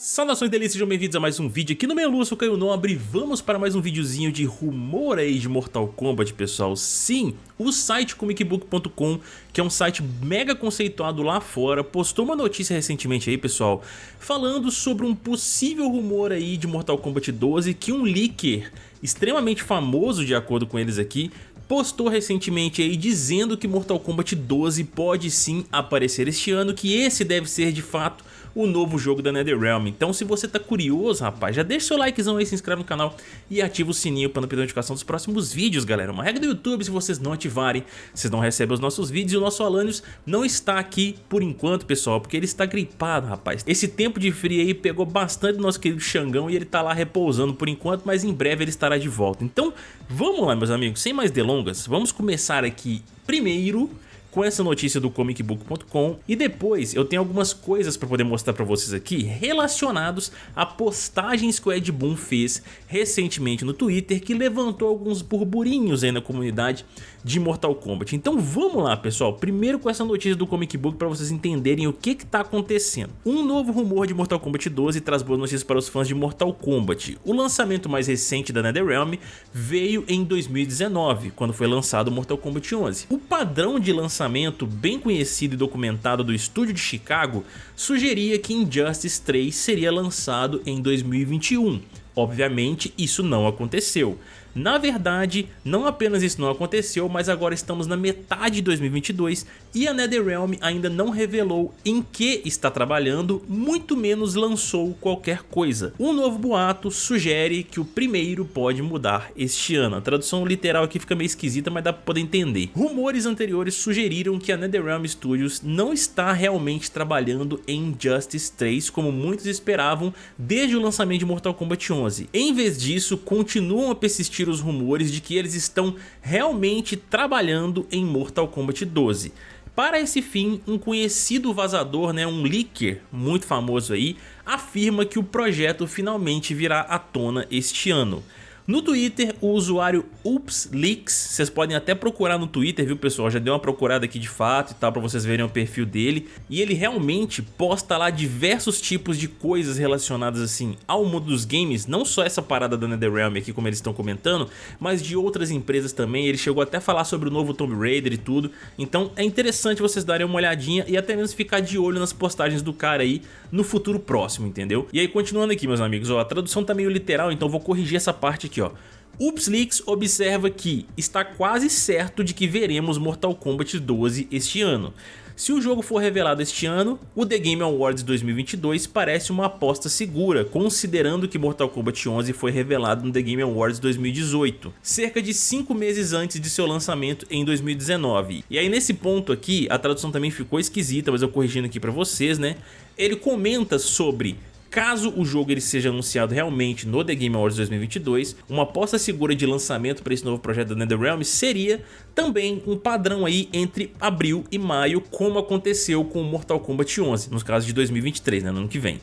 Saudações delícias, sejam bem-vindos a mais um vídeo aqui no Meio Lua, eu Caio Nobre vamos para mais um videozinho de rumor aí de Mortal Kombat, pessoal. Sim, o site comicbook.com, que é um site mega conceituado lá fora, postou uma notícia recentemente aí, pessoal, falando sobre um possível rumor aí de Mortal Kombat 12 que um leaker extremamente famoso, de acordo com eles aqui, postou recentemente aí dizendo que Mortal Kombat 12 pode sim aparecer este ano, que esse deve ser de fato o novo jogo da NetherRealm. Então se você tá curioso, rapaz, já deixa seu likezão aí, se inscreve no canal e ativa o sininho para não perder a notificação dos próximos vídeos, galera. Uma regra do YouTube, se vocês não ativarem, vocês não recebem os nossos vídeos e o nosso Alanios não está aqui por enquanto, pessoal, porque ele está gripado, rapaz. Esse tempo de frio aí pegou bastante nosso querido Xangão e ele tá lá repousando por enquanto, mas em breve ele estará de volta. Então, vamos lá, meus amigos, sem mais delongas, vamos começar aqui primeiro com essa notícia do comicbook.com e depois eu tenho algumas coisas para poder mostrar para vocês aqui relacionados a postagens que o Ed Boon fez recentemente no Twitter que levantou alguns burburinhos aí na comunidade de Mortal Kombat. Então vamos lá pessoal, primeiro com essa notícia do Comic Book para vocês entenderem o que está acontecendo. Um novo rumor de Mortal Kombat 12 traz boas notícias para os fãs de Mortal Kombat. O lançamento mais recente da NetherRealm veio em 2019, quando foi lançado Mortal Kombat 11. O padrão de lançamento bem conhecido e documentado do estúdio de Chicago sugeria que Injustice 3 seria lançado em 2021. Obviamente isso não aconteceu. Na verdade, não apenas isso não aconteceu, mas agora estamos na metade de 2022 e a NetherRealm ainda não revelou em que está trabalhando, muito menos lançou qualquer coisa. Um novo boato sugere que o primeiro pode mudar este ano. A tradução literal aqui fica meio esquisita, mas dá para poder entender. Rumores anteriores sugeriram que a NetherRealm Studios não está realmente trabalhando em Injustice 3 como muitos esperavam desde o lançamento de Mortal Kombat 11. Em vez disso, continuam a persistir os rumores de que eles estão realmente trabalhando em Mortal Kombat 12. Para esse fim, um conhecido vazador, né, um leaker muito famoso aí, afirma que o projeto finalmente virá à tona este ano. No Twitter, o usuário UpsLeaks, vocês podem até procurar no Twitter, viu pessoal? Já deu uma procurada aqui de fato e tal, pra vocês verem o perfil dele. E ele realmente posta lá diversos tipos de coisas relacionadas assim ao mundo dos games, não só essa parada da NetherRealm aqui, como eles estão comentando, mas de outras empresas também. Ele chegou até a falar sobre o novo Tomb Raider e tudo. Então é interessante vocês darem uma olhadinha e até mesmo ficar de olho nas postagens do cara aí no futuro próximo, entendeu? E aí continuando aqui, meus amigos, ó, a tradução tá meio literal, então vou corrigir essa parte aqui, ó. UpsLeaks observa que está quase certo de que veremos Mortal Kombat 12 este ano. Se o jogo for revelado este ano, o The Game Awards 2022 parece uma aposta segura, considerando que Mortal Kombat 11 foi revelado no The Game Awards 2018, cerca de 5 meses antes de seu lançamento em 2019. E aí nesse ponto aqui, a tradução também ficou esquisita, mas eu corrigindo aqui pra vocês, né? Ele comenta sobre Caso o jogo ele seja anunciado realmente no The Game Awards 2022, uma aposta segura de lançamento para esse novo projeto da NetherRealm seria também um padrão aí entre abril e maio, como aconteceu com o Mortal Kombat 11, nos casos de 2023, né, no ano que vem.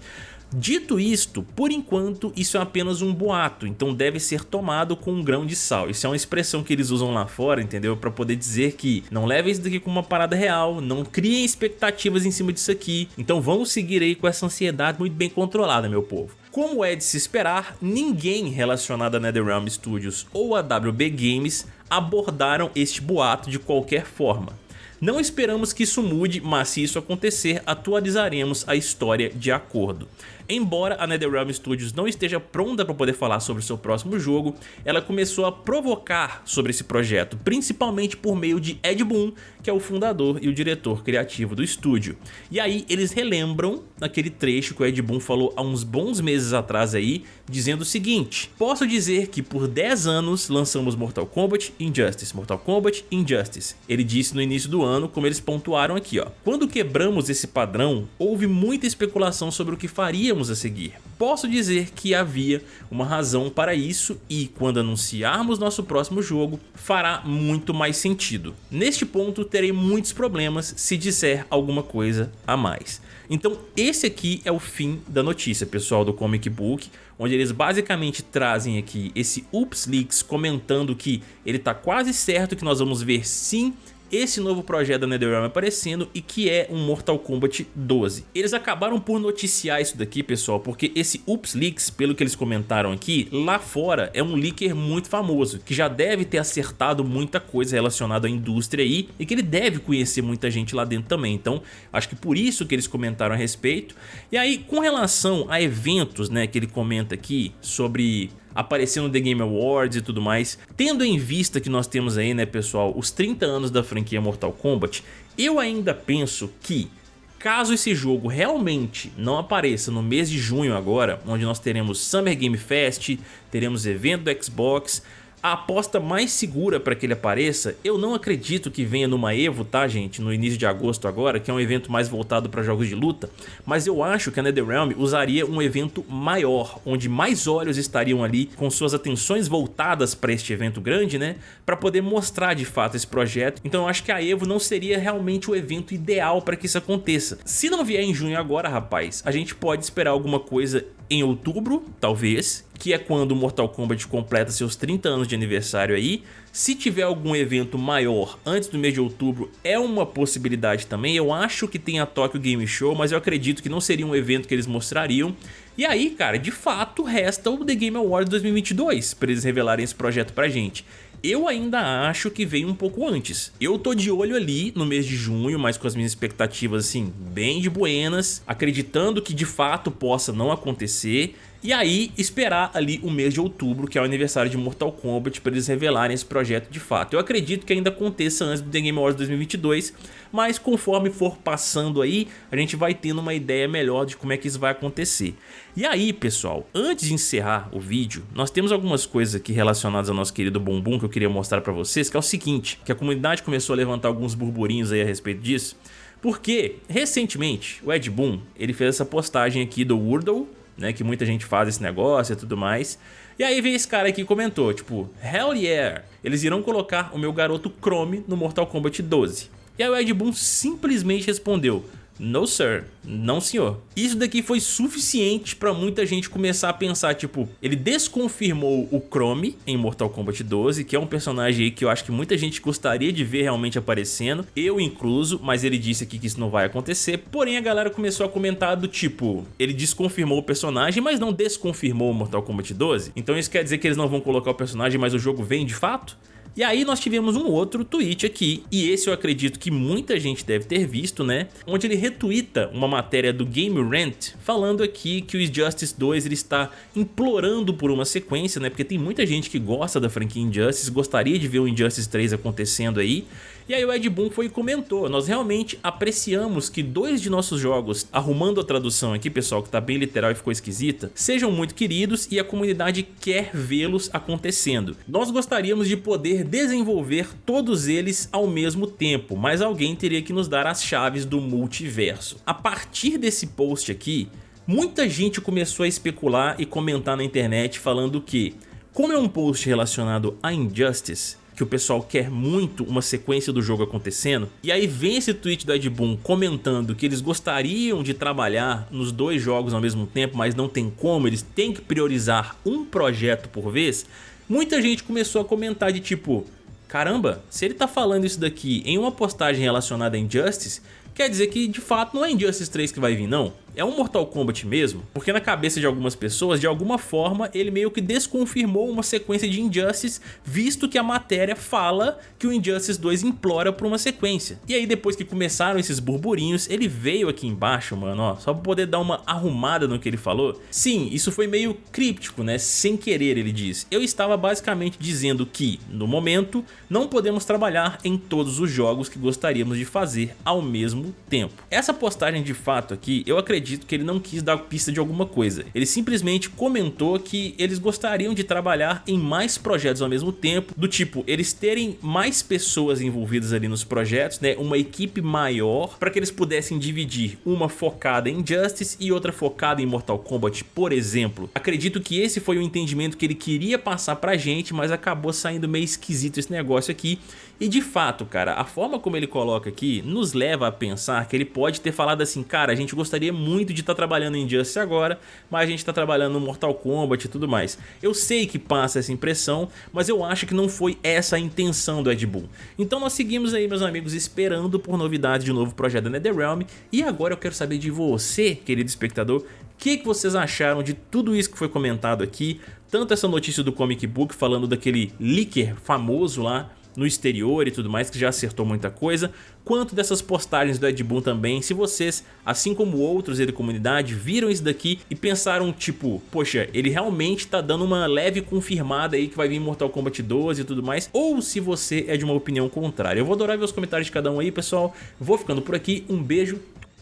Dito isto, por enquanto isso é apenas um boato, então deve ser tomado com um grão de sal. Isso é uma expressão que eles usam lá fora, entendeu? Para poder dizer que não levem isso daqui como uma parada real, não criem expectativas em cima disso aqui. Então vamos seguir aí com essa ansiedade muito bem controlada, meu povo. Como é de se esperar, ninguém relacionado a NetherRealm Studios ou a WB Games abordaram este boato de qualquer forma. Não esperamos que isso mude, mas se isso acontecer, atualizaremos a história de acordo. Embora a NetherRealm Studios não esteja pronta para poder falar sobre seu próximo jogo, ela começou a provocar sobre esse projeto, principalmente por meio de Ed Boon, que é o fundador e o diretor criativo do estúdio. E aí eles relembram naquele trecho que o Ed Boon falou há uns bons meses atrás aí, dizendo o seguinte, posso dizer que por 10 anos lançamos Mortal Kombat Injustice, Mortal Kombat Injustice. Ele disse no início do ano, como eles pontuaram aqui ó, quando quebramos esse padrão, houve muita especulação sobre o que faria iríamos a seguir. Posso dizer que havia uma razão para isso e quando anunciarmos nosso próximo jogo fará muito mais sentido. Neste ponto terei muitos problemas se disser alguma coisa a mais. Então esse aqui é o fim da notícia pessoal do Comic Book, onde eles basicamente trazem aqui esse Ups Leaks comentando que ele está quase certo que nós vamos ver sim esse novo projeto da NetherRealm aparecendo e que é um Mortal Kombat 12. Eles acabaram por noticiar isso daqui, pessoal, porque esse Ups Leaks, pelo que eles comentaram aqui, lá fora é um leaker muito famoso, que já deve ter acertado muita coisa relacionada à indústria aí e que ele deve conhecer muita gente lá dentro também. Então, acho que por isso que eles comentaram a respeito. E aí, com relação a eventos, né, que ele comenta aqui sobre aparecer no The Game Awards e tudo mais. Tendo em vista que nós temos aí, né, pessoal, os 30 anos da franquia Mortal Kombat, eu ainda penso que caso esse jogo realmente não apareça no mês de junho agora, onde nós teremos Summer Game Fest, teremos evento do Xbox, a aposta mais segura para que ele apareça, eu não acredito que venha numa EVO, tá gente, no início de agosto agora, que é um evento mais voltado para jogos de luta, mas eu acho que a NetherRealm usaria um evento maior, onde mais olhos estariam ali com suas atenções voltadas para este evento grande, né, para poder mostrar de fato esse projeto, então eu acho que a EVO não seria realmente o evento ideal para que isso aconteça. Se não vier em junho agora, rapaz, a gente pode esperar alguma coisa em outubro, talvez, que é quando o Mortal Kombat completa seus 30 anos de aniversário aí. Se tiver algum evento maior antes do mês de outubro, é uma possibilidade também. Eu acho que tem a Tokyo Game Show, mas eu acredito que não seria um evento que eles mostrariam. E aí, cara, de fato, resta o The Game Awards 2022 para eles revelarem esse projeto pra gente. Eu ainda acho que veio um pouco antes. Eu tô de olho ali no mês de junho, mas com as minhas expectativas assim bem de buenas, acreditando que de fato possa não acontecer e aí esperar ali o mês de outubro, que é o aniversário de Mortal Kombat, para eles revelarem esse projeto de fato. Eu acredito que ainda aconteça antes do The Game Awards 2022, mas conforme for passando aí, a gente vai tendo uma ideia melhor de como é que isso vai acontecer. E aí, pessoal, antes de encerrar o vídeo, nós temos algumas coisas aqui relacionadas ao nosso querido Bumbum que eu queria mostrar para vocês, que é o seguinte, que a comunidade começou a levantar alguns burburinhos aí a respeito disso, porque recentemente o Ed Boon, ele fez essa postagem aqui do Wordle, né, que muita gente faz esse negócio e tudo mais. E aí veio esse cara aqui e comentou, tipo, Hell yeah, eles irão colocar o meu garoto Chrome no Mortal Kombat 12. E aí o Ed Boon simplesmente respondeu, no sir, não senhor. Isso daqui foi suficiente pra muita gente começar a pensar, tipo, ele desconfirmou o Chrome em Mortal Kombat 12, que é um personagem aí que eu acho que muita gente gostaria de ver realmente aparecendo, eu incluso, mas ele disse aqui que isso não vai acontecer, porém a galera começou a comentar do tipo, ele desconfirmou o personagem, mas não desconfirmou o Mortal Kombat 12, então isso quer dizer que eles não vão colocar o personagem, mas o jogo vem de fato? E aí nós tivemos um outro tweet aqui, e esse eu acredito que muita gente deve ter visto, né? Onde ele retuita uma matéria do Game Rant falando aqui que o Injustice 2 ele está implorando por uma sequência, né? Porque tem muita gente que gosta da franquia Injustice, gostaria de ver o Injustice 3 acontecendo aí, e aí o Ed Boon foi e comentou, nós realmente apreciamos que dois de nossos jogos, arrumando a tradução aqui pessoal que tá bem literal e ficou esquisita, sejam muito queridos e a comunidade quer vê-los acontecendo. Nós gostaríamos de poder desenvolver todos eles ao mesmo tempo, mas alguém teria que nos dar as chaves do multiverso. A partir desse post aqui, muita gente começou a especular e comentar na internet falando que, como é um post relacionado a Injustice, que o pessoal quer muito uma sequência do jogo acontecendo. E aí vem esse tweet do Ed Boon comentando que eles gostariam de trabalhar nos dois jogos ao mesmo tempo, mas não tem como, eles têm que priorizar um projeto por vez. Muita gente começou a comentar de tipo, caramba, se ele tá falando isso daqui em uma postagem relacionada a Injustice, quer dizer que de fato não é Injustice 3 que vai vir não é um Mortal Kombat mesmo? Porque na cabeça de algumas pessoas, de alguma forma, ele meio que desconfirmou uma sequência de Injustice, visto que a matéria fala que o Injustice 2 implora por uma sequência. E aí depois que começaram esses burburinhos, ele veio aqui embaixo, mano, ó, só pra poder dar uma arrumada no que ele falou. Sim, isso foi meio críptico, né, sem querer ele diz. Eu estava basicamente dizendo que, no momento, não podemos trabalhar em todos os jogos que gostaríamos de fazer ao mesmo tempo. Essa postagem de fato aqui, eu acredito que ele não quis dar pista de alguma coisa. Ele simplesmente comentou que eles gostariam de trabalhar em mais projetos ao mesmo tempo, do tipo, eles terem mais pessoas envolvidas ali nos projetos, né, uma equipe maior, para que eles pudessem dividir uma focada em Justice e outra focada em Mortal Kombat, por exemplo. Acredito que esse foi o entendimento que ele queria passar pra gente, mas acabou saindo meio esquisito esse negócio aqui. E de fato, cara, a forma como ele coloca aqui nos leva a pensar pensar que ele pode ter falado assim, cara, a gente gostaria muito de estar tá trabalhando em Justice agora, mas a gente está trabalhando no Mortal Kombat e tudo mais. Eu sei que passa essa impressão, mas eu acho que não foi essa a intenção do Ed Boon. Então nós seguimos aí, meus amigos, esperando por novidades de novo projeto da NetherRealm, e agora eu quero saber de você, querido espectador, o que, que vocês acharam de tudo isso que foi comentado aqui, tanto essa notícia do Comic Book falando daquele leaker famoso lá, no exterior e tudo mais, que já acertou muita coisa, quanto dessas postagens do Ed Boon também, se vocês, assim como outros da comunidade, viram isso daqui e pensaram tipo, poxa, ele realmente tá dando uma leve confirmada aí que vai vir Mortal Kombat 12 e tudo mais, ou se você é de uma opinião contrária. Eu vou adorar ver os comentários de cada um aí, pessoal. Vou ficando por aqui, um beijo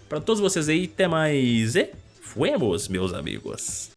pra todos vocês aí, até mais e fuemos, meus amigos.